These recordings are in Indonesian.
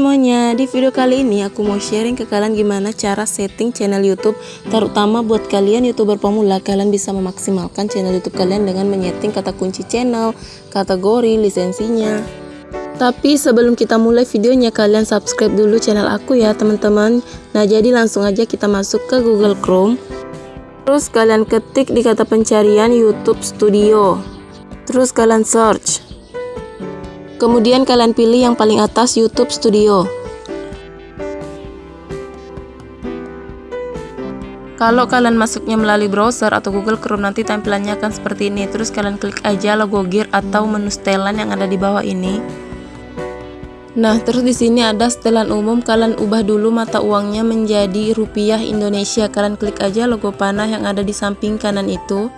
semuanya, di video kali ini aku mau sharing ke kalian gimana cara setting channel YouTube Terutama buat kalian youtuber pemula, kalian bisa memaksimalkan channel YouTube kalian dengan menyeting kata kunci channel, kategori, lisensinya. Tapi sebelum kita mulai videonya, kalian subscribe dulu channel aku ya teman-teman. Nah jadi langsung aja kita masuk ke Google Chrome. Terus kalian ketik di kata pencarian YouTube Studio. Terus kalian search Kemudian kalian pilih yang paling atas YouTube Studio. Kalau kalian masuknya melalui browser atau Google Chrome nanti tampilannya akan seperti ini. Terus kalian klik aja logo gear atau menu setelan yang ada di bawah ini. Nah, terus di sini ada setelan umum. Kalian ubah dulu mata uangnya menjadi rupiah Indonesia. Kalian klik aja logo panah yang ada di samping kanan itu.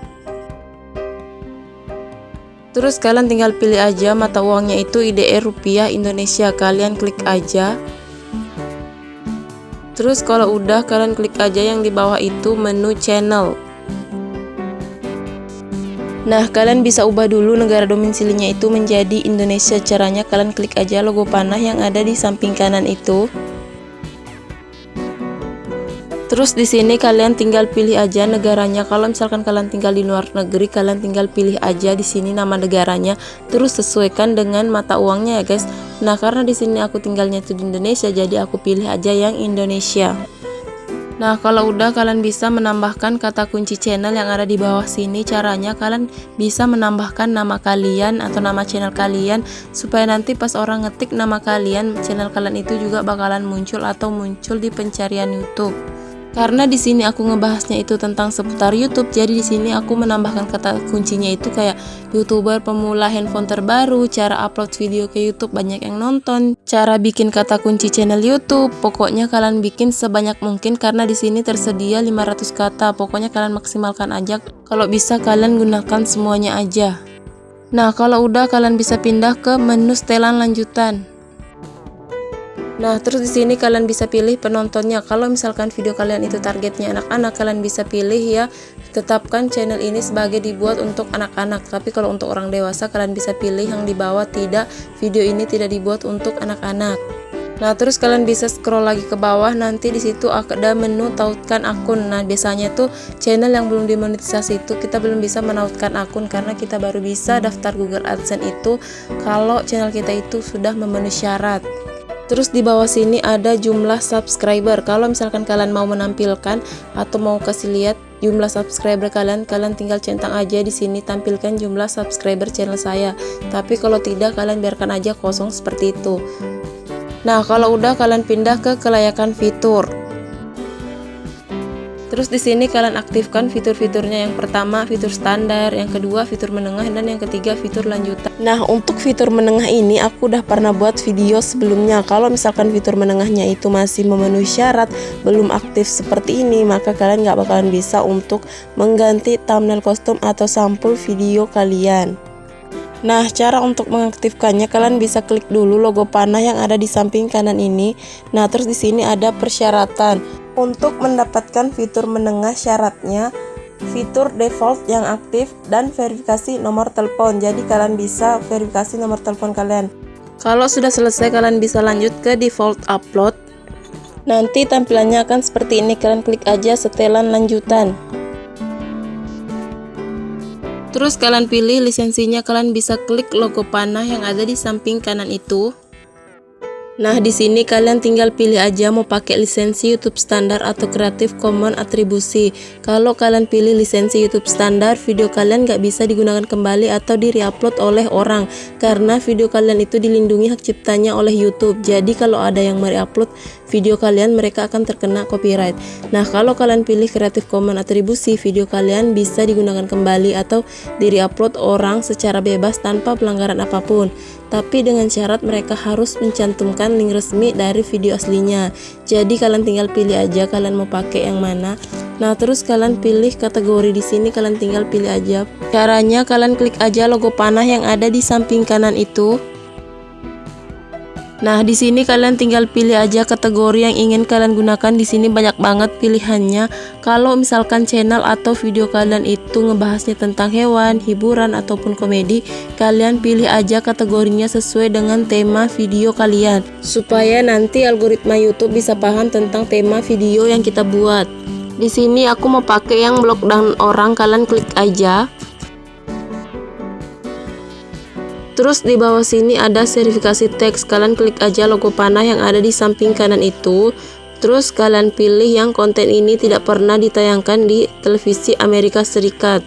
Terus kalian tinggal pilih aja mata uangnya itu IDR rupiah Indonesia. Kalian klik aja. Terus kalau udah kalian klik aja yang di bawah itu menu channel. Nah, kalian bisa ubah dulu negara domisilinya itu menjadi Indonesia. Caranya kalian klik aja logo panah yang ada di samping kanan itu. Terus di sini kalian tinggal pilih aja negaranya. Kalau misalkan kalian tinggal di luar negeri, kalian tinggal pilih aja di sini nama negaranya. Terus sesuaikan dengan mata uangnya ya guys. Nah karena di sini aku tinggalnya itu di Indonesia, jadi aku pilih aja yang Indonesia. Nah kalau udah kalian bisa menambahkan kata kunci channel yang ada di bawah sini caranya kalian bisa menambahkan nama kalian atau nama channel kalian supaya nanti pas orang ngetik nama kalian channel kalian itu juga bakalan muncul atau muncul di pencarian YouTube. Karena di sini aku ngebahasnya itu tentang seputar YouTube, jadi di sini aku menambahkan kata kuncinya itu kayak YouTuber pemula handphone terbaru, cara upload video ke YouTube banyak yang nonton, cara bikin kata kunci channel YouTube. Pokoknya kalian bikin sebanyak mungkin karena di sini tersedia 500 kata. Pokoknya kalian maksimalkan aja. Kalau bisa kalian gunakan semuanya aja. Nah, kalau udah kalian bisa pindah ke menu setelan lanjutan. Nah, terus di sini kalian bisa pilih penontonnya. Kalau misalkan video kalian itu targetnya anak-anak, kalian bisa pilih ya tetapkan channel ini sebagai dibuat untuk anak-anak. Tapi kalau untuk orang dewasa kalian bisa pilih yang di bawah tidak video ini tidak dibuat untuk anak-anak. Nah, terus kalian bisa scroll lagi ke bawah nanti di situ ada menu tautkan akun. Nah, biasanya tuh channel yang belum dimonetisasi itu kita belum bisa menautkan akun karena kita baru bisa daftar Google AdSense itu kalau channel kita itu sudah memenuhi syarat. Terus di bawah sini ada jumlah subscriber. Kalau misalkan kalian mau menampilkan atau mau kasih lihat jumlah subscriber kalian, kalian tinggal centang aja di sini tampilkan jumlah subscriber channel saya. Tapi kalau tidak kalian biarkan aja kosong seperti itu. Nah, kalau udah kalian pindah ke kelayakan fitur. Terus di sini kalian aktifkan fitur-fiturnya yang pertama fitur standar, yang kedua fitur menengah dan yang ketiga fitur lanjutan. Nah, untuk fitur menengah ini aku udah pernah buat video sebelumnya. Kalau misalkan fitur menengahnya itu masih memenuhi syarat, belum aktif seperti ini, maka kalian nggak bakalan bisa untuk mengganti thumbnail kostum atau sampul video kalian. Nah, cara untuk mengaktifkannya kalian bisa klik dulu logo panah yang ada di samping kanan ini. Nah, terus di sini ada persyaratan. Untuk mendapatkan fitur menengah syaratnya fitur default yang aktif dan verifikasi nomor telepon. Jadi kalian bisa verifikasi nomor telepon kalian. Kalau sudah selesai kalian bisa lanjut ke default upload. Nanti tampilannya akan seperti ini. Kalian klik aja setelan lanjutan. Terus kalian pilih lisensinya, kalian bisa klik logo panah yang ada di samping kanan itu. Nah, di sini kalian tinggal pilih aja mau pakai lisensi YouTube standar atau Creative Commons atribusi. Kalau kalian pilih lisensi YouTube standar, video kalian nggak bisa digunakan kembali atau di reupload oleh orang karena video kalian itu dilindungi hak ciptanya oleh YouTube. Jadi kalau ada yang mereupload video kalian, mereka akan terkena copyright. Nah, kalau kalian pilih Creative Commons atribusi, video kalian bisa digunakan kembali atau di reupload orang secara bebas tanpa pelanggaran apa pun tapi dengan syarat mereka harus mencantumkan link resmi dari video aslinya. Jadi kalian tinggal pilih aja kalian mau pakai yang mana. Nah, terus kalian pilih kategori di sini kalian tinggal pilih aja. Caranya kalian klik aja logo panah yang ada di samping kanan itu. Nah, di sini kalian tinggal pilih aja kategori yang ingin kalian gunakan. Di sini banyak banget pilihannya. Kalau misalkan channel atau video kalian itu ngebahasnya tentang hewan, hiburan ataupun komedi, kalian pilih aja kategorinya sesuai dengan tema video kalian supaya nanti algoritma YouTube bisa paham tentang tema video yang kita buat. Di sini aku mau pakai yang blog dan orang, kalian klik aja. Terus di bawah sini ada verifikasi teks, kalian klik aja logo panah yang ada di samping kanan itu. Terus kalian pilih yang konten ini tidak pernah ditayangkan di televisi Amerika Serikat.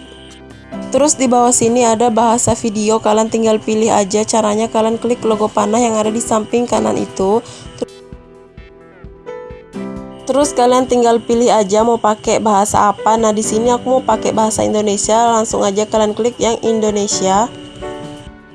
Terus di bawah sini ada bahasa video, kalian tinggal pilih aja caranya kalian klik logo panah yang ada di samping kanan itu. Terus kalian tinggal pilih aja mau pakai bahasa apa. Nah, di sini aku mau pakai bahasa Indonesia, langsung aja kalian klik yang Indonesia.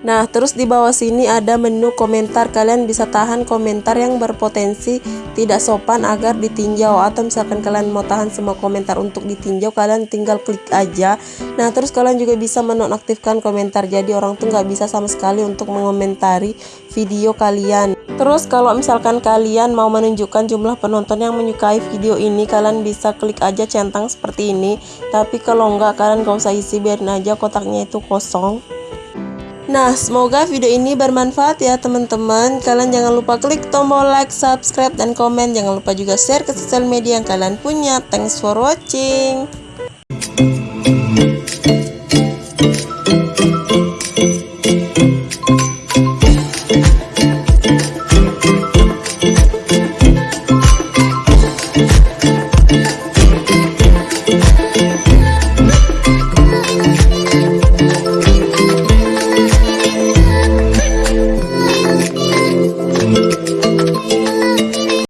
Nah, terus di bawah sini ada menu komentar. Kalian bisa tahan komentar yang berpotensi tidak sopan agar ditinjau atau misalkan kalian mau tahan semua komentar untuk ditinjau, kalian tinggal klik aja. Nah, terus kalian juga bisa menonaktifkan komentar. Jadi orang tuh nggak bisa sama sekali untuk mengomentari video kalian. Terus kalau misalkan kalian mau menunjukkan jumlah penonton yang menyukai video ini, kalian bisa klik aja centang seperti ini. Tapi kalau nggak, kalian gak usah isi, biarin aja kotaknya itu kosong. Nah, semoga video ini bermanfaat ya teman-teman. Kalian jangan lupa klik tombol like, subscribe, dan komen. Jangan lupa juga share ke sosial media yang kalian punya. Thanks for watching.